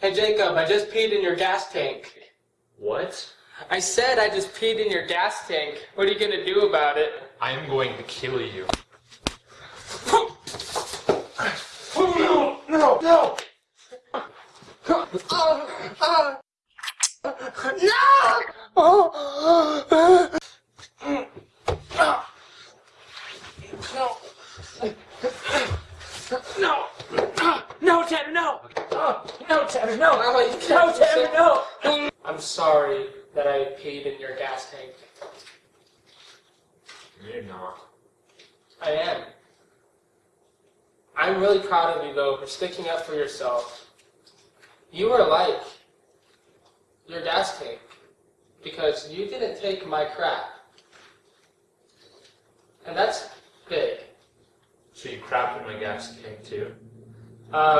Hey Jacob, I just peed in your gas tank. What? I said I just peed in your gas tank. What are you gonna do about it? I am going to kill you. Oh, no, no, no! No! No, Tanner, no! No, Tanner, no! No, Tanner, no! I'm sorry that I peed in your gas tank. You're not. I am. I'm really proud of you, though, for sticking up for yourself. You were like your gas tank because you didn't take my crap. And that's big. So you crapped in my gas tank too? Uh,